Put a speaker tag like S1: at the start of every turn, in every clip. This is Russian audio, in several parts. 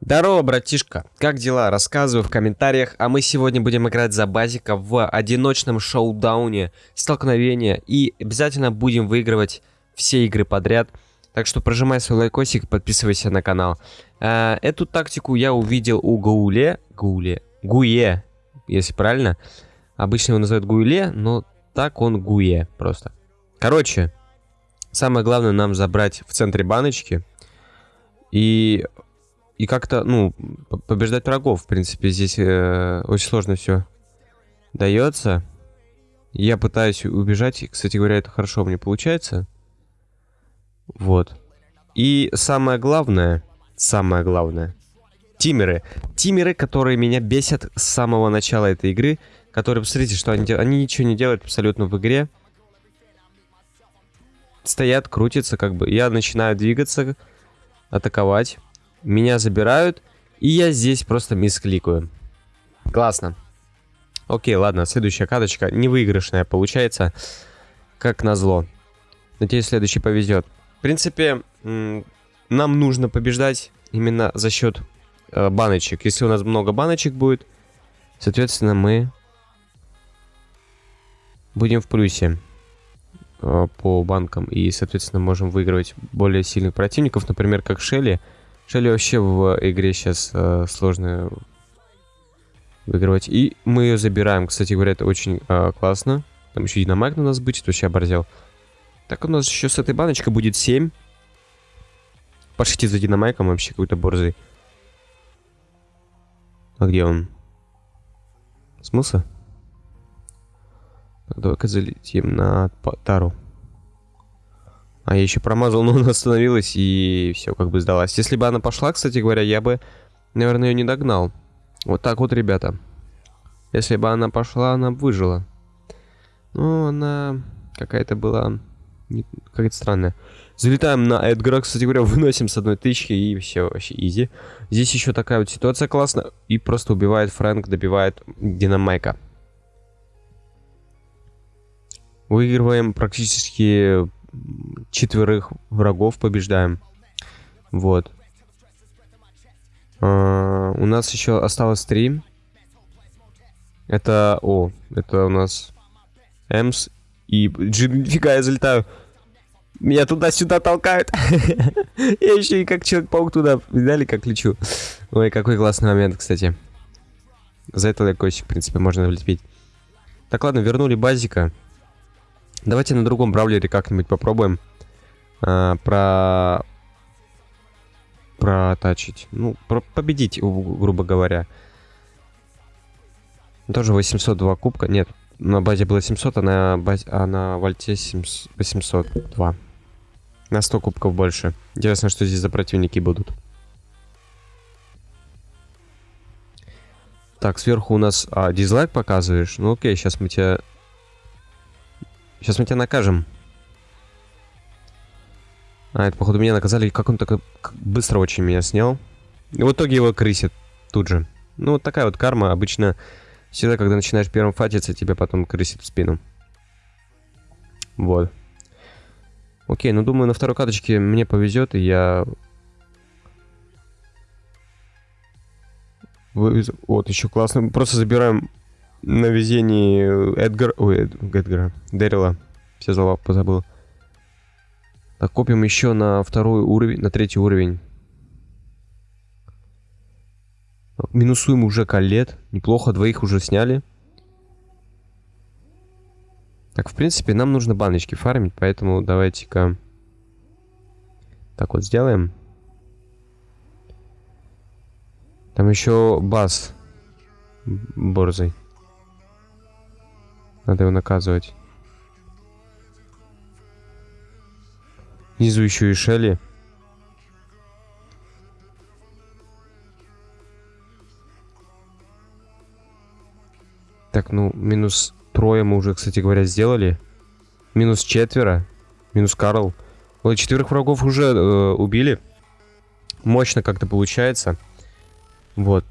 S1: Здорово, братишка. Как дела? Рассказывай в комментариях. А мы сегодня будем играть за базика в одиночном шоу-дауне, столкновения. И обязательно будем выигрывать все игры подряд. Так что прожимай свой лайкосик подписывайся на канал. А, эту тактику я увидел у Гауле. Гауле. Гуе, если правильно. Обычно его называют Гуйле, но так он Гуе просто. Короче, самое главное нам забрать в центре баночки. И и как-то, ну, побеждать врагов, в принципе, здесь э, очень сложно все дается. Я пытаюсь убежать, кстати говоря, это хорошо мне получается. Вот. И самое главное, самое главное, тимеры. Тимеры, которые меня бесят с самого начала этой игры, которые, посмотрите, что они делают. Они ничего не делают абсолютно в игре. Стоят, крутятся, как бы. Я начинаю двигаться, атаковать. Меня забирают, и я здесь просто мискликаю. Классно. Окей, ладно, следующая каточка. Невыигрышная получается, как назло. Надеюсь, следующий повезет. В принципе, нам нужно побеждать именно за счет э, баночек. Если у нас много баночек будет, соответственно, мы будем в плюсе э, по банкам. И, соответственно, можем выигрывать более сильных противников, например, как Шелли. Шелли вообще в игре сейчас э, сложно выигрывать. И мы ее забираем. Кстати говоря, это очень э, классно. Там еще динамайк на нас бычит, вообще оборзел. Так, у нас еще с этой баночкой будет 7. Пошлите за динамайком вообще какой-то борзый. А где он? Смысл? Давай-ка залетим на Тару. А я еще промазал, но она остановилась и все, как бы сдалась. Если бы она пошла, кстати говоря, я бы, наверное, ее не догнал. Вот так вот, ребята. Если бы она пошла, она бы выжила. Ну, она какая-то была... Какая-то странная. Залетаем на Эдгара, кстати говоря, выносим с одной тычки и все, вообще изи. Здесь еще такая вот ситуация классная. И просто убивает Фрэнк, добивает Динамайка. Выигрываем практически четверых врагов побеждаем. Вот. А, у нас еще осталось три. Это... О, это у нас... Эмс и... Нифига, я залетаю. Меня туда-сюда толкают. я еще и как Человек-паук туда. Видали, как лечу? Ой, какой классный момент, кстати. За это лайкосик, в принципе, можно влепить. Так, ладно, вернули базика. Давайте на другом браулере как-нибудь попробуем а, про протачить. Ну, про победить, грубо говоря. Тоже 802 кубка. Нет, на базе было 700, а на, базе, а на вольте 802. На 100 кубков больше. Интересно, что здесь за противники будут. Так, сверху у нас... А, дизлайк показываешь? Ну окей, сейчас мы тебя Сейчас мы тебя накажем. А, это, походу, меня наказали. Как он так быстро очень меня снял. И в итоге его крысит тут же. Ну, вот такая вот карма. Обычно всегда, когда начинаешь первым фатиться, тебя потом крысит в спину. Вот. Окей, ну, думаю, на второй каточке мне повезет, и я... Вот, еще классно. Просто забираем на везении Эдгар... Ой, Эдгара. Дэрила. Все слова позабыл. Так, копим еще на второй уровень, на третий уровень. Минусуем уже колет. Неплохо, двоих уже сняли. Так, в принципе, нам нужно баночки фармить, поэтому давайте-ка... Так вот сделаем. Там еще бас борзый. Надо его наказывать. Внизу еще и Шелли. Так, ну, минус трое мы уже, кстати говоря, сделали. Минус четверо. Минус Карл. Вот четверых врагов уже э, убили. Мощно как-то получается. Вот.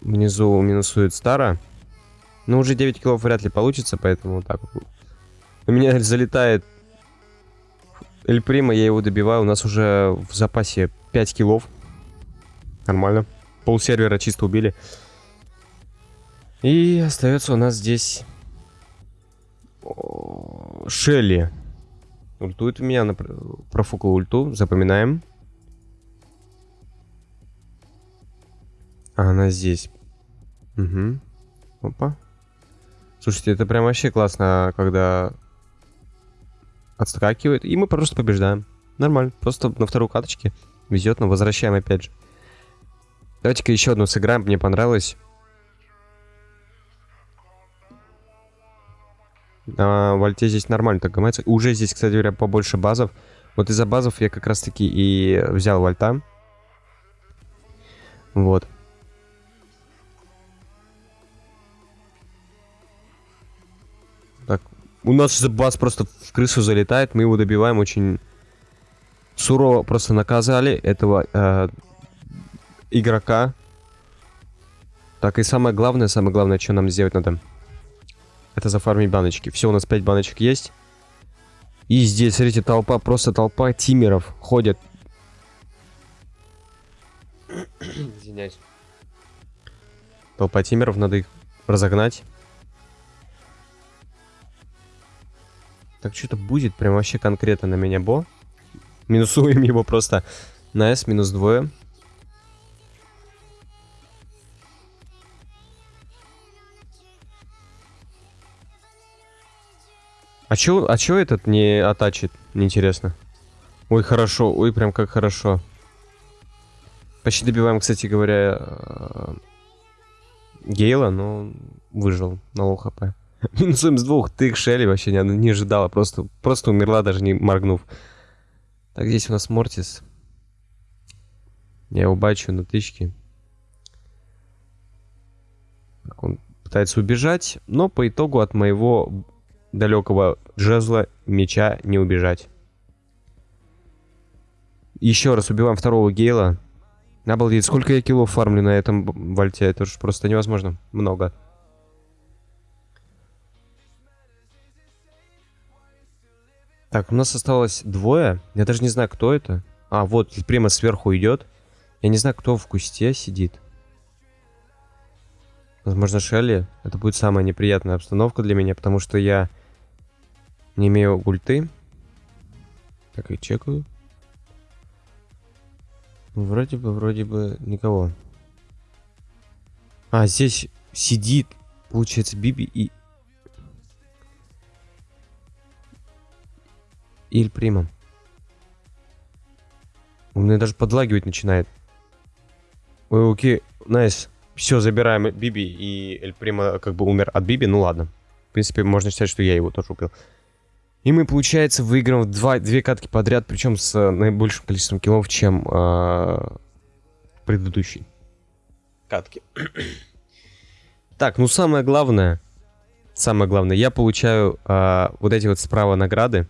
S1: Внизу минусует Стара. Ну, уже 9 килов вряд ли получится, поэтому вот так. У меня залетает Эль Прима, я его добиваю. У нас уже в запасе 5 киллов. Нормально. Пол сервера чисто убили. И остается у нас здесь... Шелли. Ультует у меня, она профукала ульту, запоминаем. А она здесь. Угу. Опа. Слушайте, это прям вообще классно, когда отскакивает, и мы просто побеждаем. Нормально, просто на второй каточке везет, но возвращаем опять же. Давайте-ка еще одну сыграем, мне понравилось. А, Вальте здесь нормально так гамается. Уже здесь, кстати говоря, побольше базов. Вот из-за базов я как раз-таки и взял Вальта. Вот. У нас баз просто в крысу залетает, мы его добиваем очень сурово просто наказали этого э, игрока. Так, и самое главное, самое главное, что нам сделать надо, это зафармить баночки. Все, у нас 5 баночек есть. И здесь, смотрите, толпа, просто толпа тимеров ходят. Извиняюсь. Толпа тимеров, надо их разогнать. Так что-то будет прям вообще конкретно на меня бо. Минусуем его просто на S минус двое. А чё, а чё этот не атачит? Неинтересно. Ой, хорошо. Ой, прям как хорошо. Почти добиваем, кстати говоря, э, Гейла, но выжил на low HP. Минусуем с двух. Ты Шелли вообще не, не ожидала. Просто, просто умерла, даже не моргнув. Так, здесь у нас Мортис. Я его бачу на тычке. Он пытается убежать, но по итогу от моего далекого джезла меча не убежать. Еще раз убиваем второго Гейла. Обалдеть, сколько я килов фармлю на этом вальте, это же просто невозможно. Много. Так, у нас осталось двое. Я даже не знаю, кто это. А, вот, прямо сверху идет. Я не знаю, кто в кусте сидит. Возможно, Шелли. Это будет самая неприятная обстановка для меня, потому что я не имею ульты. Так, и чекаю. Вроде бы, вроде бы никого. А, здесь сидит, получается, Биби и Иль Прима. У меня даже подлагивать начинает. Ой, окей, найс. Все, забираем Биби, и Эль Прима как бы умер от Биби, ну ладно. В принципе, можно считать, что я его тоже убил. И мы, получается, выиграем два, две катки подряд, причем с э, наибольшим количеством киллов, чем э, предыдущий катки. так, ну самое главное, самое главное, я получаю э, вот эти вот справа награды.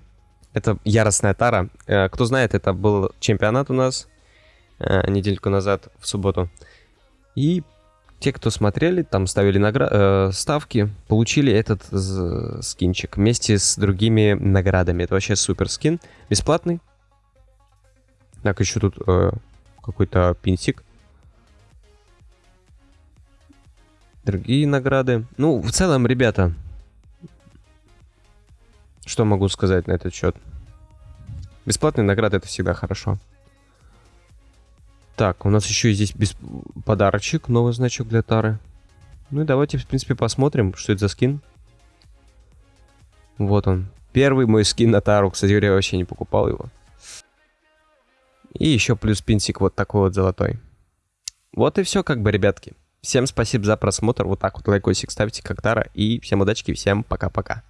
S1: Это яростная тара. Э, кто знает, это был чемпионат у нас э, недельку назад, в субботу. И те, кто смотрели, там ставили награ... э, ставки, получили этот скинчик вместе с другими наградами. Это вообще супер скин. Бесплатный. Так, еще тут э, какой-то пинсик. Другие награды. Ну, в целом, ребята, что могу сказать на этот счет? Бесплатные награды это всегда хорошо. Так, у нас еще здесь без... подарочек, новый значок для Тары. Ну и давайте, в принципе, посмотрим, что это за скин. Вот он. Первый мой скин на Тару. Кстати говоря, я вообще не покупал его. И еще плюс пинсик вот такой вот золотой. Вот и все, как бы, ребятки. Всем спасибо за просмотр. Вот так вот лайкосик ставьте, как Тара. И всем удачки, всем пока-пока.